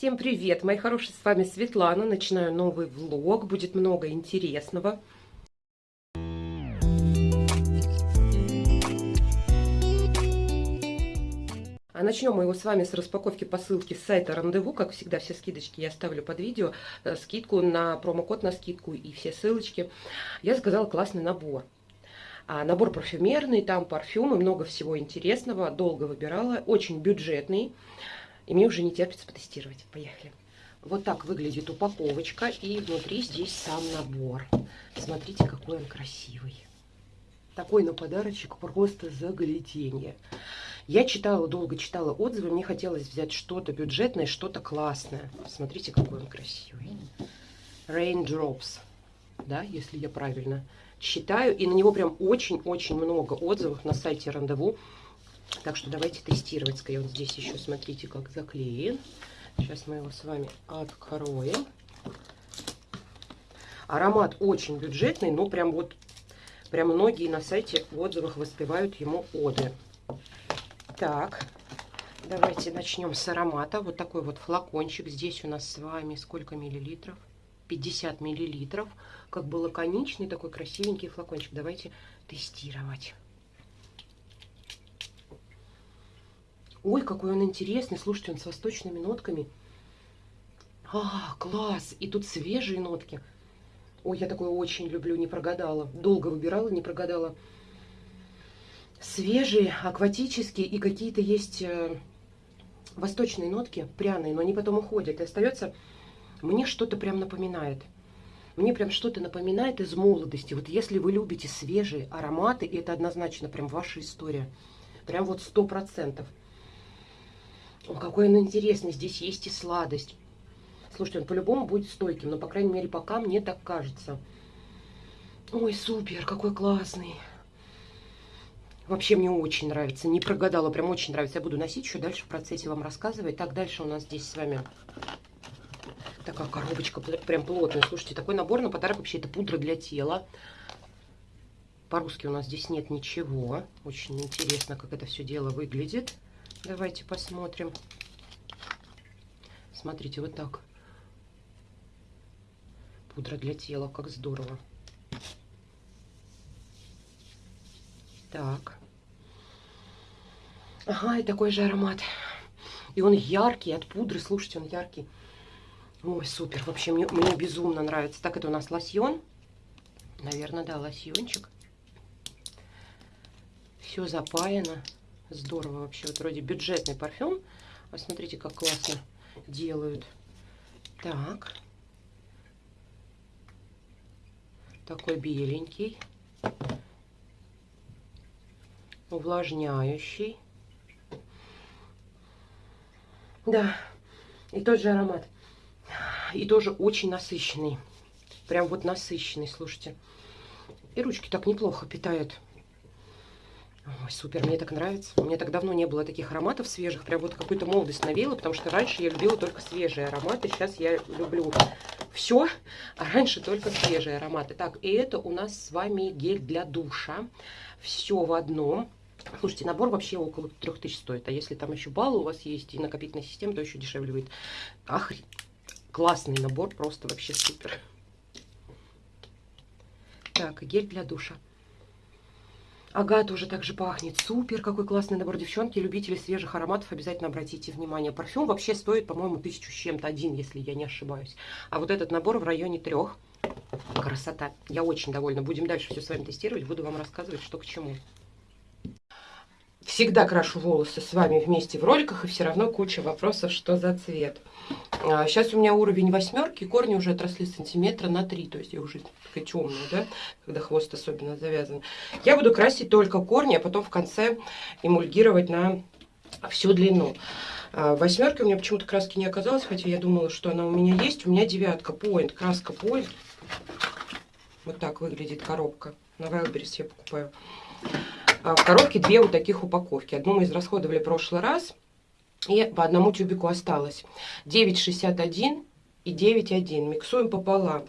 Всем привет, мои хорошие, с вами Светлана. Начинаю новый влог, будет много интересного. А начнем мы его с вами с распаковки посылки с сайта Рандеву. Как всегда, все скидочки я оставлю под видео. Э, скидку на промокод на скидку и все ссылочки. Я заказала классный набор. А набор парфюмерный, там парфюмы, много всего интересного. Долго выбирала, очень бюджетный. И мне уже не терпится потестировать. Поехали. Вот так выглядит упаковочка. И внутри здесь сам набор. Смотрите, какой он красивый. Такой на подарочек просто загляденье. Я читала, долго читала отзывы. Мне хотелось взять что-то бюджетное, что-то классное. Смотрите, какой он красивый. Raindrops. Да, если я правильно считаю. И на него прям очень-очень много отзывов на сайте Рандеву. Так что давайте тестировать. Скорее, вот здесь еще смотрите, как заклеен. Сейчас мы его с вами откроем. Аромат очень бюджетный, но прям вот, прям многие на сайте в отзывах воспевают ему оды. Так, давайте начнем с аромата. Вот такой вот флакончик. Здесь у нас с вами сколько миллилитров? 50 миллилитров. Как бы лаконичный такой красивенький флакончик. Давайте тестировать. Ой, какой он интересный. Слушайте, он с восточными нотками. А, класс! И тут свежие нотки. Ой, я такое очень люблю, не прогадала. Долго выбирала, не прогадала. Свежие, акватические и какие-то есть э, восточные нотки, пряные, но они потом уходят. И остается, мне что-то прям напоминает. Мне прям что-то напоминает из молодости. Вот если вы любите свежие ароматы, это однозначно прям ваша история. Прям вот сто процентов. О, какой он интересный. Здесь есть и сладость. Слушайте, он по-любому будет стойким, но, по крайней мере, пока мне так кажется. Ой, супер, какой классный. Вообще мне очень нравится. Не прогадала, прям очень нравится. Я буду носить еще дальше в процессе вам рассказывать. Так, дальше у нас здесь с вами такая коробочка прям плотная. Слушайте, такой набор на подарок вообще это пудра для тела. По-русски у нас здесь нет ничего. Очень интересно, как это все дело выглядит. Давайте посмотрим. Смотрите, вот так. Пудра для тела, как здорово. Так. Ага, и такой же аромат. И он яркий от пудры. Слушайте, он яркий. Ой, супер. Вообще, мне, мне безумно нравится. Так, это у нас лосьон. Наверное, да, лосьончик. Все запаяно. Здорово вообще. Вот вроде бюджетный парфюм. А смотрите, как классно делают. Так. Такой беленький. Увлажняющий. Да. И тот же аромат. И тоже очень насыщенный. Прям вот насыщенный, слушайте. И ручки так неплохо питают. Ой, супер, мне так нравится. У меня так давно не было таких ароматов свежих. Прям вот какую-то молодость навела, потому что раньше я любила только свежие ароматы. Сейчас я люблю все, а раньше только свежие ароматы. Так, и это у нас с вами гель для душа. Все в одном. Слушайте, набор вообще около 3000 стоит. А если там еще баллы у вас есть и накопительная система, то еще дешевле будет. Ах, классный набор, просто вообще супер. Так, гель для душа. Ага, тоже так же пахнет. Супер, какой классный набор, девчонки. Любители свежих ароматов, обязательно обратите внимание. Парфюм вообще стоит, по-моему, тысячу с чем-то один, если я не ошибаюсь. А вот этот набор в районе трех. Красота. Я очень довольна. Будем дальше все с вами тестировать. Буду вам рассказывать, что к чему. Всегда крашу волосы с вами вместе в роликах, и все равно куча вопросов, что за цвет. Сейчас а, у меня уровень восьмерки, корни уже отросли сантиметра на 3, то есть я уже такая темная, да, когда хвост особенно завязан. Я буду красить только корни, а потом в конце эмульгировать на всю длину. А, восьмерки у меня почему-то краски не оказалось, хотя я думала, что она у меня есть. У меня девятка, поинт, краска поинт. Вот так выглядит коробка. На Wildberries я покупаю. А, в коробке две вот таких упаковки. Одну мы израсходовали в прошлый раз. И по одному тюбику осталось. 9,61 и 9,1. Миксуем пополам.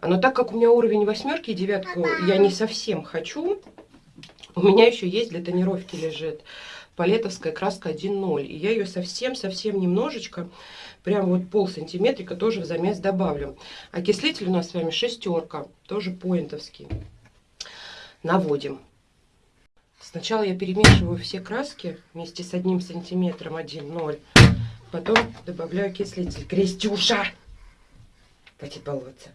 Но так как у меня уровень восьмерки и девятку я не совсем хочу, у меня еще есть для тонировки лежит палетовская краска 1.0. И я ее совсем-совсем немножечко, прям вот пол сантиметрика тоже в замес добавлю. Окислитель у нас с вами шестерка, тоже поинтовский. Наводим. Сначала я перемешиваю все краски вместе с одним сантиметром 1.0. Потом добавляю окислитель. Крестюша! Хватит баловаться.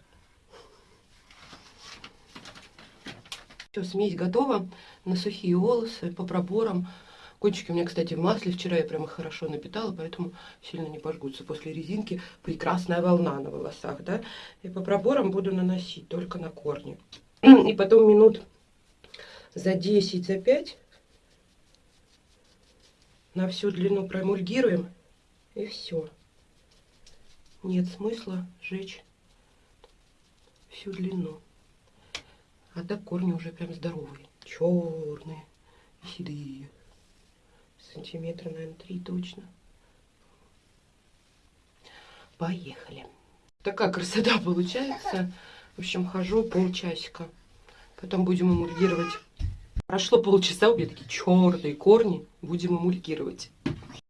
Все, смесь готова на сухие волосы по проборам. Кончики у меня, кстати, в масле. Вчера я прямо хорошо напитала, поэтому сильно не пожгутся. После резинки прекрасная волна на волосах, да. И по проборам буду наносить только на корни. И потом минут за 10, за 5 на всю длину промульгируем. И все. Нет смысла жечь всю длину. А так корни уже прям здоровые. Черные и седые. Сантиметра, наверное, три точно. Поехали. Такая красота получается. В общем, хожу полчасика. Потом будем эмульгировать. Прошло полчаса, у меня такие черные корни. Будем эмульгировать.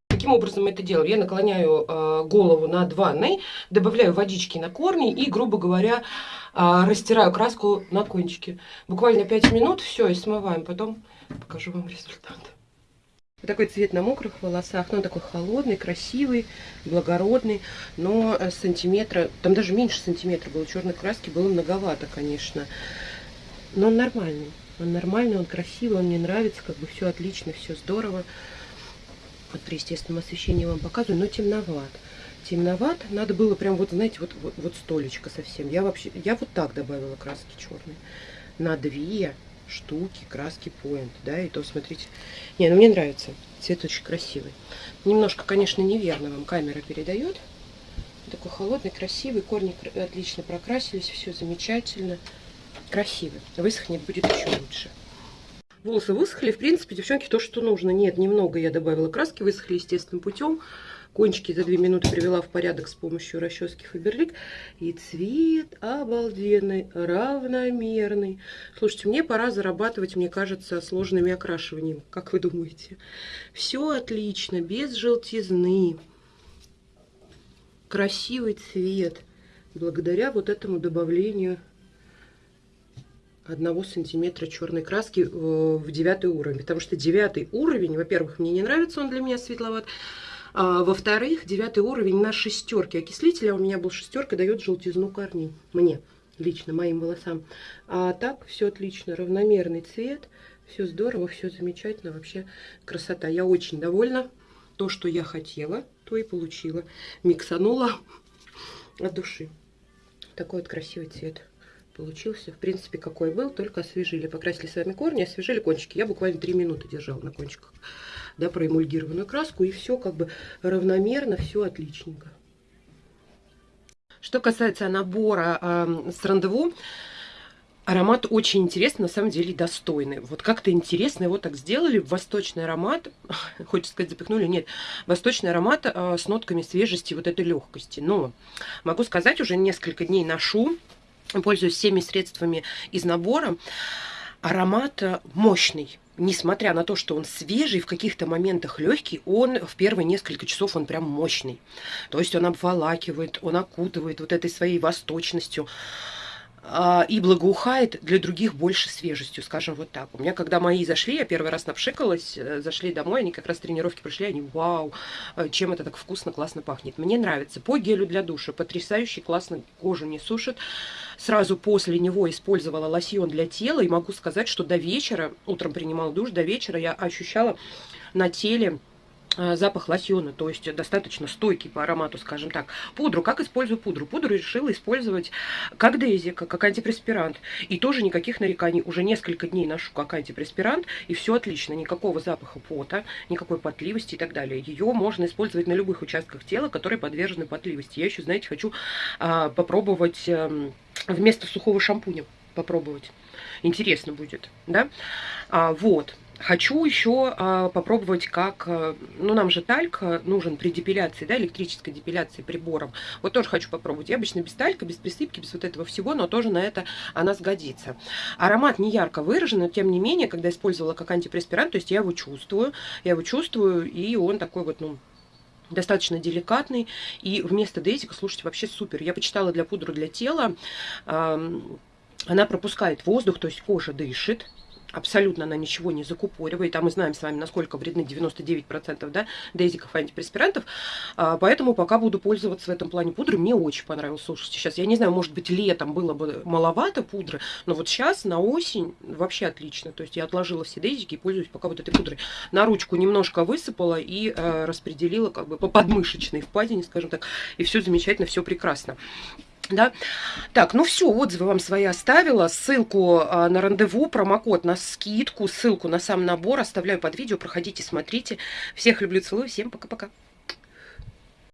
Каким образом мы это делаем? Я наклоняю э, голову над ванной, добавляю водички на корни и, грубо говоря, э, растираю краску на кончике. Буквально 5 минут, все, и смываем. Потом покажу вам результат. Вот такой цвет на мокрых волосах, ну, он такой холодный, красивый, благородный, но сантиметра, там даже меньше сантиметра было, черной краски было многовато, конечно, но он нормальный, он нормальный, он красивый, он мне нравится, как бы все отлично, все здорово. Вот при естественном освещении вам показываю, но темноват. Темноват, надо было прям вот, знаете, вот, вот, вот столечко совсем. Я вообще, я вот так добавила краски черные. На две штуки краски Point, да, и то смотрите. Не, ну мне нравится, цвет очень красивый. Немножко, конечно, неверно вам камера передает. Такой холодный, красивый, корни отлично прокрасились, все замечательно. Красивый. Высохнет будет еще лучше. Волосы высохли, в принципе, девчонки, то, что нужно. Нет, немного я добавила краски, высохли естественным путем. Кончики за 2 минуты привела в порядок с помощью расчески Фаберлик. И цвет обалденный, равномерный. Слушайте, мне пора зарабатывать, мне кажется, сложными окрашиванием. Как вы думаете? Все отлично, без желтизны. Красивый цвет. Благодаря вот этому добавлению одного сантиметра черной краски э, в девятый уровень. Потому что девятый уровень, во-первых, мне не нравится, он для меня светловат. А, Во-вторых, девятый уровень на шестерке окислителя, у меня был шестерка, дает желтизну корней. Мне, лично, моим волосам. А так, все отлично, равномерный цвет, все здорово, все замечательно, вообще красота. Я очень довольна. То, что я хотела, то и получила. Миксанула от души. Такой вот красивый цвет получился, в принципе, какой был, только освежили. Покрасили с вами корни, освежили кончики. Я буквально 3 минуты держала на кончиках, да, проэмульгированную краску, и все как бы равномерно, все отличненько. Что касается набора э, с рандеву, Аромат очень интересный, на самом деле достойный. Вот как-то интересно его так сделали. Восточный аромат, хочется сказать, запихнули, нет. Восточный аромат э, с нотками свежести, вот этой легкости. Но могу сказать, уже несколько дней ношу пользуюсь всеми средствами из набора. Аромат э, мощный. Несмотря на то, что он свежий, в каких-то моментах легкий, он в первые несколько часов он прям мощный. То есть он обволакивает, он окутывает вот этой своей восточностью. А, и благоухает для других больше свежестью, скажем вот так. У меня, когда мои зашли, я первый раз напшикалась, э, зашли домой, они как раз тренировки прошли, они, вау, э, чем это так вкусно, классно пахнет. Мне нравится. По гелю для душа, потрясающий, классно кожу не сушит. Сразу после него использовала лосьон для тела, и могу сказать, что до вечера, утром принимала душ, до вечера я ощущала на теле запах лосьона, то есть достаточно стойкий по аромату, скажем так. Пудру, как использую пудру? Пудру решила использовать как дезика, как антипреспирант. И тоже никаких нареканий. Уже несколько дней ношу как антипреспирант, и все отлично. Никакого запаха пота, никакой потливости и так далее. Ее можно использовать на любых участках тела, которые подвержены потливости. Я еще, знаете, хочу а, попробовать а, вместо сухого шампуня попробовать. Интересно будет, да? А, вот. Хочу еще а, попробовать, как, а, ну нам же тальк нужен при депиляции, да, электрической депиляции прибором. Вот тоже хочу попробовать. Я обычно без талька, без присыпки, без вот этого всего, но тоже на это она сгодится. Аромат не ярко выражен, но тем не менее, когда использовала как антипреспирант, то есть я его чувствую, я его чувствую, и он такой вот, ну, достаточно деликатный. И вместо дейзика, слушайте, вообще супер. Я почитала для пудры для тела. Она пропускает воздух, то есть кожа дышит абсолютно она ничего не закупоривает, а мы знаем с вами, насколько вредны 99% да, дейзиков антипреспирантов, а, поэтому пока буду пользоваться в этом плане пудры, мне очень понравилось, слушайте, сейчас, я не знаю, может быть, летом было бы маловато пудры, но вот сейчас на осень вообще отлично, то есть я отложила все дейзики и пользуюсь пока вот этой пудрой. На ручку немножко высыпала и э, распределила как бы по подмышечной впадине, скажем так, и все замечательно, все прекрасно. Да? Так, ну все, отзывы вам свои оставила. Ссылку а, на рандеву, промокод на скидку, ссылку на сам набор оставляю под видео. Проходите, смотрите. Всех люблю, целую. Всем пока-пока.